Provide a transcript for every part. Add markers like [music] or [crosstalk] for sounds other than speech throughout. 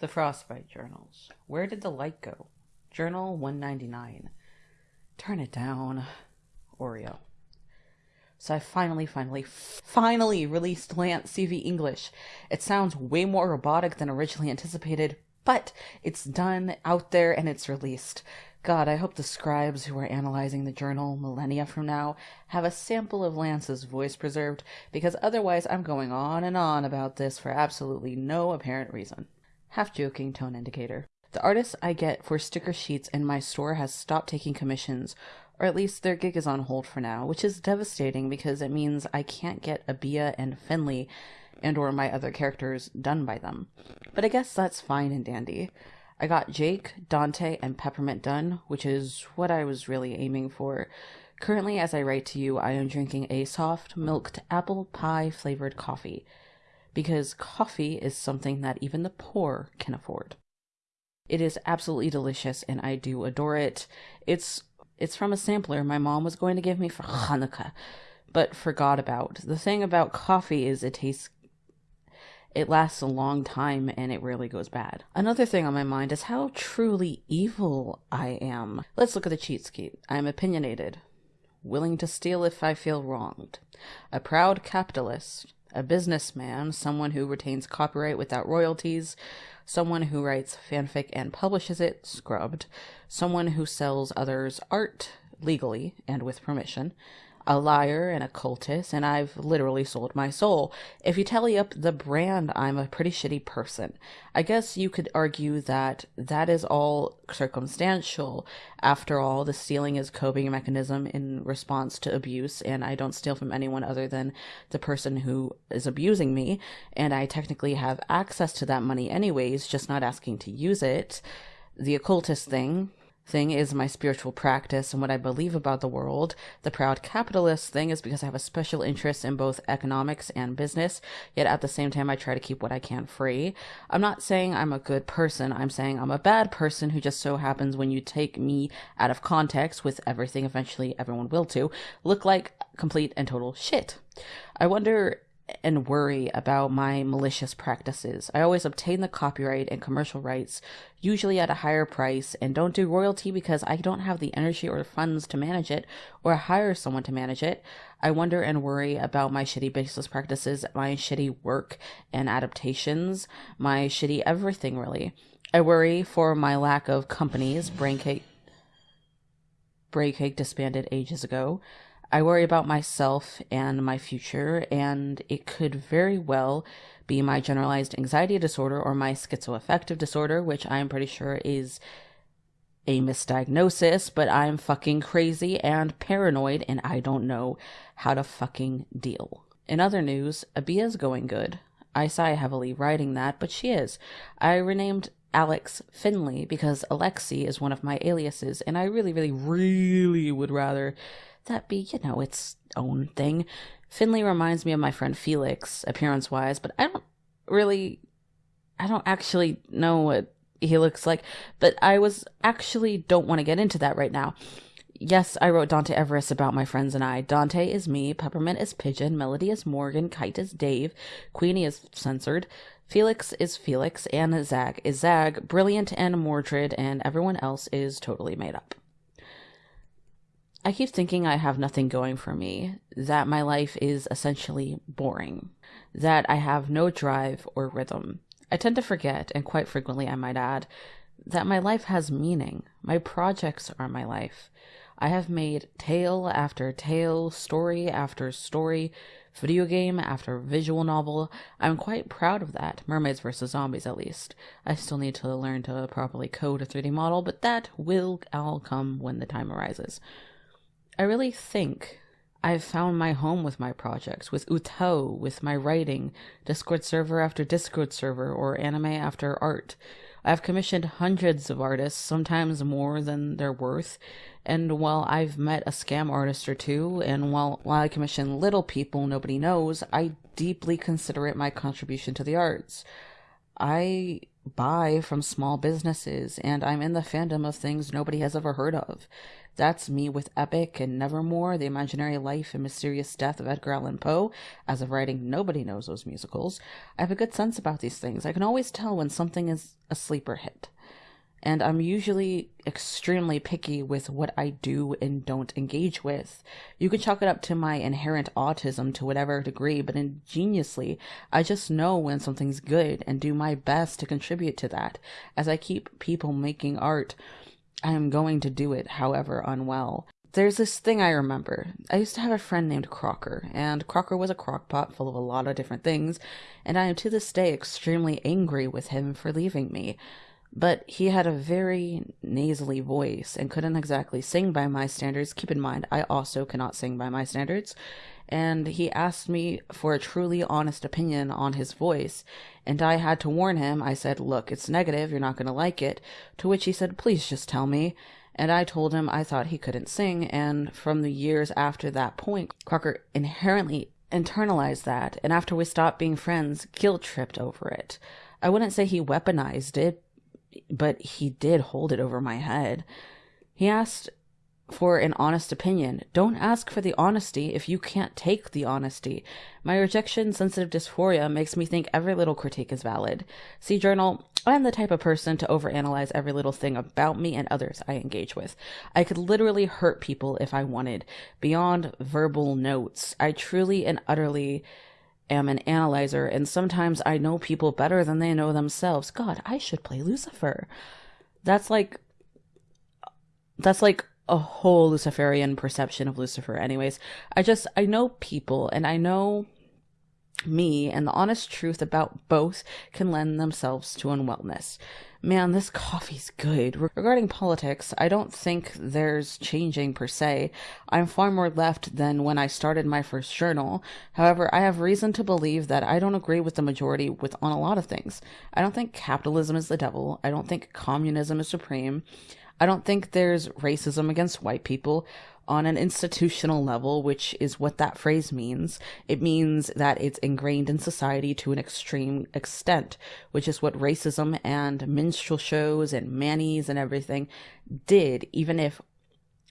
The Frostbite Journals. Where did the light go? Journal 199. Turn it down. Oreo. So I finally, finally, finally released Lance CV English. It sounds way more robotic than originally anticipated, but it's done out there and it's released. God, I hope the scribes who are analyzing the journal millennia from now have a sample of Lance's voice preserved, because otherwise I'm going on and on about this for absolutely no apparent reason. Half joking tone indicator. The artist I get for sticker sheets in my store has stopped taking commissions, or at least their gig is on hold for now, which is devastating because it means I can't get Abia and Finley and or my other characters done by them. But I guess that's fine and dandy. I got Jake, Dante, and Peppermint done, which is what I was really aiming for. Currently, as I write to you, I am drinking a soft milked apple pie flavored coffee. Because coffee is something that even the poor can afford. It is absolutely delicious and I do adore it. It's it's from a sampler my mom was going to give me for Hanukkah, but forgot about. The thing about coffee is it tastes it lasts a long time and it rarely goes bad. Another thing on my mind is how truly evil I am. Let's look at the cheat sheet. I'm opinionated, willing to steal if I feel wronged, a proud capitalist, a businessman, someone who retains copyright without royalties, someone who writes fanfic and publishes it, scrubbed, someone who sells others art legally and with permission, a liar and a cultist, and I've literally sold my soul. If you tally up the brand, I'm a pretty shitty person. I guess you could argue that that is all circumstantial. After all, the stealing is coping mechanism in response to abuse, and I don't steal from anyone other than the person who is abusing me, and I technically have access to that money anyways, just not asking to use it. The occultist thing, thing is my spiritual practice and what I believe about the world. The proud capitalist thing is because I have a special interest in both economics and business, yet at the same time I try to keep what I can free. I'm not saying I'm a good person, I'm saying I'm a bad person who just so happens when you take me out of context with everything eventually everyone will too, look like complete and total shit. I wonder and worry about my malicious practices. I always obtain the copyright and commercial rights, usually at a higher price, and don't do royalty because I don't have the energy or funds to manage it or hire someone to manage it. I wonder and worry about my shitty business practices, my shitty work and adaptations, my shitty everything really. I worry for my lack of companies. Braincake Braincake disbanded ages ago. I worry about myself and my future, and it could very well be my generalized anxiety disorder or my schizoaffective disorder, which I'm pretty sure is a misdiagnosis, but I'm fucking crazy and paranoid, and I don't know how to fucking deal. In other news, Abia's going good. I sigh heavily writing that, but she is. I renamed Alex Finley because Alexi is one of my aliases, and I really, really, really would rather that be, you know, its own thing. Finley reminds me of my friend Felix, appearance wise, but I don't really, I don't actually know what he looks like, but I was actually don't want to get into that right now. Yes, I wrote Dante Everest about my friends and I. Dante is me, Peppermint is Pigeon, Melody is Morgan, Kite is Dave, Queenie is censored, Felix is Felix, and Zag is Zag, Brilliant and Mordred, and everyone else is totally made up. I keep thinking I have nothing going for me, that my life is essentially boring, that I have no drive or rhythm. I tend to forget, and quite frequently I might add, that my life has meaning. My projects are my life. I have made tale after tale, story after story, video game after visual novel. I'm quite proud of that. Mermaids vs. Zombies, at least. I still need to learn to properly code a 3D model, but that will all come when the time arises. I really think I've found my home with my projects, with UTAU, with my writing, Discord server after Discord server, or anime after art. I've commissioned hundreds of artists, sometimes more than they're worth, and while I've met a scam artist or two, and while, while I commission little people nobody knows, I deeply consider it my contribution to the arts. I buy from small businesses, and I'm in the fandom of things nobody has ever heard of. That's me with Epic and Nevermore, The Imaginary Life and Mysterious Death of Edgar Allan Poe. As of writing, nobody knows those musicals. I have a good sense about these things. I can always tell when something is a sleeper hit. And I'm usually extremely picky with what I do and don't engage with. You can chalk it up to my inherent autism to whatever degree, but ingeniously, I just know when something's good and do my best to contribute to that. As I keep people making art, I am going to do it, however unwell. There's this thing I remember. I used to have a friend named Crocker, and Crocker was a crockpot full of a lot of different things, and I am to this day extremely angry with him for leaving me but he had a very nasally voice and couldn't exactly sing by my standards. Keep in mind, I also cannot sing by my standards. And he asked me for a truly honest opinion on his voice, and I had to warn him. I said, Look, it's negative, you're not going to like it. To which he said, Please just tell me. And I told him I thought he couldn't sing, and from the years after that point, Crocker inherently internalized that, and after we stopped being friends, guilt tripped over it. I wouldn't say he weaponized it, but he did hold it over my head. He asked for an honest opinion. Don't ask for the honesty if you can't take the honesty. My rejection sensitive dysphoria makes me think every little critique is valid. See, journal, I'm the type of person to overanalyze every little thing about me and others I engage with. I could literally hurt people if I wanted, beyond verbal notes. I truly and utterly am an analyzer, and sometimes I know people better than they know themselves. God, I should play Lucifer. That's like that's like a whole Luciferian perception of Lucifer. Anyways, I just I know people and I know me and the honest truth about both can lend themselves to unwellness. Man, this coffee's good. Regarding politics, I don't think there's changing per se. I'm far more left than when I started my first journal. However, I have reason to believe that I don't agree with the majority with on a lot of things. I don't think capitalism is the devil. I don't think communism is supreme. I don't think there's racism against white people on an institutional level, which is what that phrase means, it means that it's ingrained in society to an extreme extent, which is what racism and minstrel shows and mannies and everything did, even if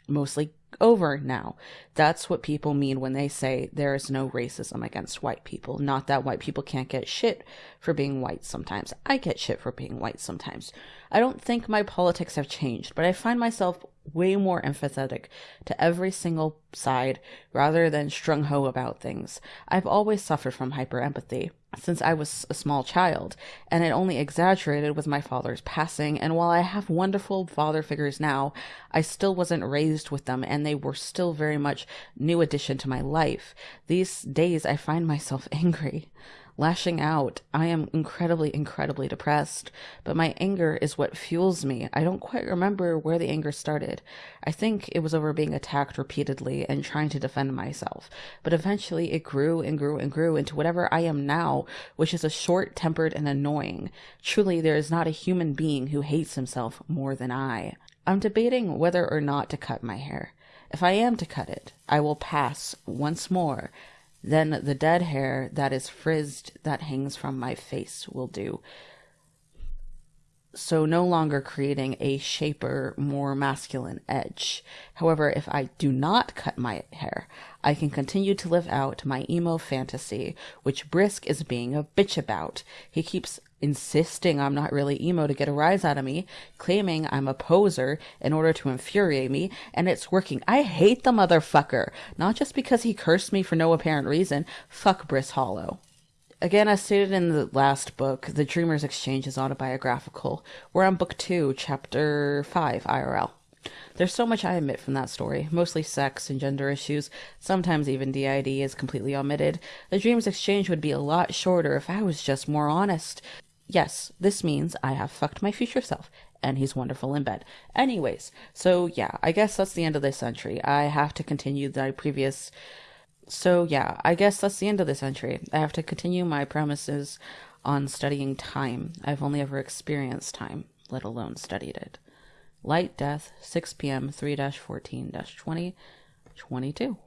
mostly over now. That's what people mean when they say there is no racism against white people. Not that white people can't get shit for being white sometimes. I get shit for being white sometimes. I don't think my politics have changed, but I find myself way more empathetic to every single side rather than strung ho about things. I've always suffered from hyper empathy since I was a small child, and it only exaggerated with my father's passing. And while I have wonderful father figures now, I still wasn't raised with them, and they were still very much new addition to my life. These days I find myself [laughs] angry lashing out. I am incredibly, incredibly depressed, but my anger is what fuels me. I don't quite remember where the anger started. I think it was over being attacked repeatedly and trying to defend myself, but eventually it grew and grew and grew into whatever I am now, which is a short tempered and annoying. Truly, there is not a human being who hates himself more than I. I'm debating whether or not to cut my hair. If I am to cut it, I will pass once more then the dead hair that is frizzed that hangs from my face will do. So no longer creating a shaper, more masculine edge. However, if I do not cut my hair, I can continue to live out my emo fantasy, which Brisk is being a bitch about. He keeps insisting I'm not really emo to get a rise out of me, claiming I'm a poser in order to infuriate me, and it's working. I hate the motherfucker, not just because he cursed me for no apparent reason. Fuck Briss Hollow. Again, as stated in the last book, The Dreamer's Exchange is autobiographical. We're on book two, chapter five, IRL. There's so much I omit from that story, mostly sex and gender issues. Sometimes even DID is completely omitted. The Dream's Exchange would be a lot shorter if I was just more honest. Yes, this means I have fucked my future self, and he's wonderful in bed. Anyways, so yeah, I guess that's the end of this entry. I have to continue the previous. So yeah, I guess that's the end of this entry. I have to continue my premises on studying time. I've only ever experienced time, let alone studied it. Light Death, 6 p.m., 3 14 20, 22.